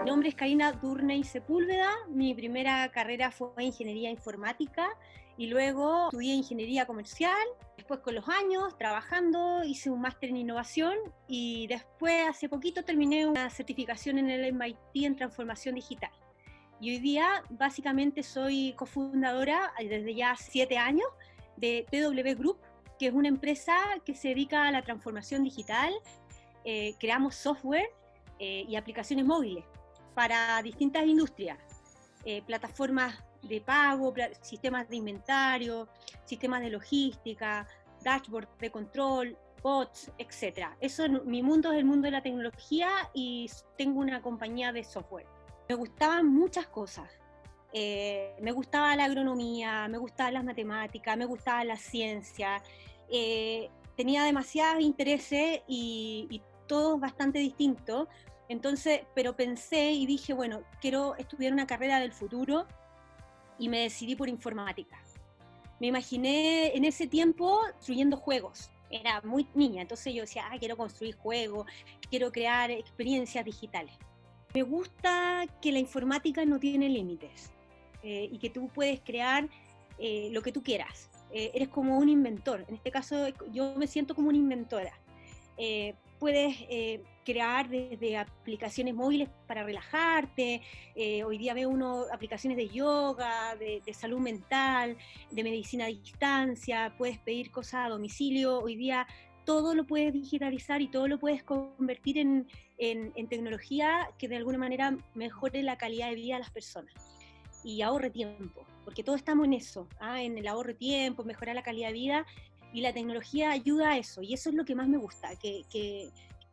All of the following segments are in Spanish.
Mi nombre es Karina Durney Sepúlveda, mi primera carrera fue Ingeniería Informática y luego estudié Ingeniería Comercial, después con los años trabajando hice un máster en Innovación y después hace poquito terminé una certificación en el MIT en Transformación Digital. Y hoy día básicamente soy cofundadora desde ya siete años de TW Group, es una empresa que se dedica a la transformación digital. Eh, creamos software eh, y aplicaciones móviles para distintas industrias, eh, plataformas de pago, sistemas de inventario, sistemas de logística, dashboard de control, bots, etc. Eso, mi mundo es el mundo de la tecnología y tengo una compañía de software. Me gustaban muchas cosas. Me gustaba la agronomía, me gustaban las matemáticas, me gustaba la ciencia. Eh, tenía demasiados intereses y, y todos bastante distintos, entonces, pero pensé y dije, bueno, quiero estudiar una carrera del futuro y me decidí por informática. Me imaginé en ese tiempo construyendo juegos. Era muy niña, entonces yo decía, ah, quiero construir juegos, quiero crear experiencias digitales. Me gusta que la informática no tiene límites eh, y que tú puedes crear eh, lo que tú quieras. Eh, eres como un inventor. En este caso, yo me siento como una inventora. Puedes eh, crear desde aplicaciones móviles para relajarte, eh, hoy día veo uno aplicaciones de yoga, de, salud mental, de medicina a distancia, puedes pedir cosas a domicilio, hoy día todo lo puedes digitalizar y todo lo puedes convertir en, tecnología que de alguna manera mejore la calidad de vida de las personas y ahorre tiempo, porque todos estamos en eso, ¿ah? en el ahorro de tiempo, mejorar la calidad de vida y la tecnología ayuda a eso, y eso es lo que más me gusta, que, que,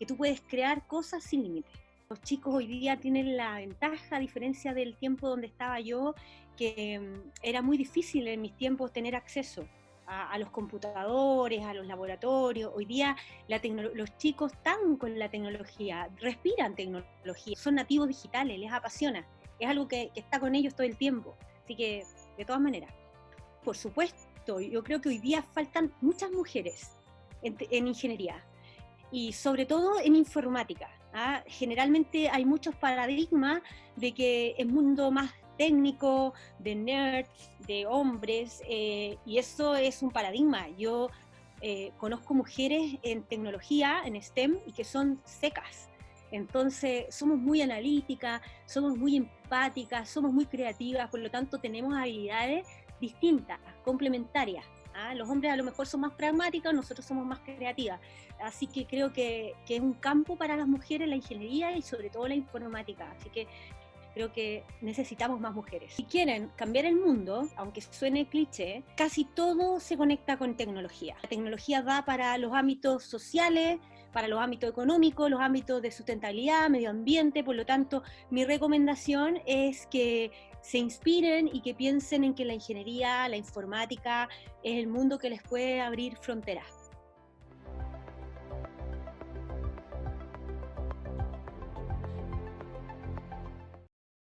tú puedes crear cosas sin límite. Los chicos hoy día tienen la ventaja, a diferencia del tiempo donde estaba yo, que mm, era muy difícil en mis tiempos tener acceso a, los computadores, a los laboratorios. Hoy día la los chicos están con la tecnología, respiran tecnología, son nativos digitales, les apasiona. Es algo que, que está con ellos todo el tiempo. Así que, de todas maneras, por supuesto, yo creo que hoy día faltan muchas mujeres en, ingeniería y sobre todo en informática. ¿ah? Generalmente hay muchos paradigmas de que el mundo más técnico, de nerds, de hombres, eh, y eso es un paradigma. Yo eh, conozco mujeres en tecnología, en STEM, y que son secas. Entonces, somos muy analíticas, somos muy empáticas, somos muy creativas, por lo tanto tenemos habilidades distintas, complementarias. ¿ah? Los hombres a lo mejor son más pragmáticos, nosotros somos más creativas. Así que creo que, que, es un campo para las mujeres la ingeniería y sobre todo la informática. Así que creo que necesitamos más mujeres. Si quieren cambiar el mundo, aunque suene cliché, casi todo se conecta con tecnología. La tecnología va para los ámbitos sociales, para los ámbitos económicos, los ámbitos de sustentabilidad, medio ambiente, por lo tanto, mi recomendación es que se inspiren y que piensen en que la ingeniería, la informática es el mundo que les puede abrir fronteras.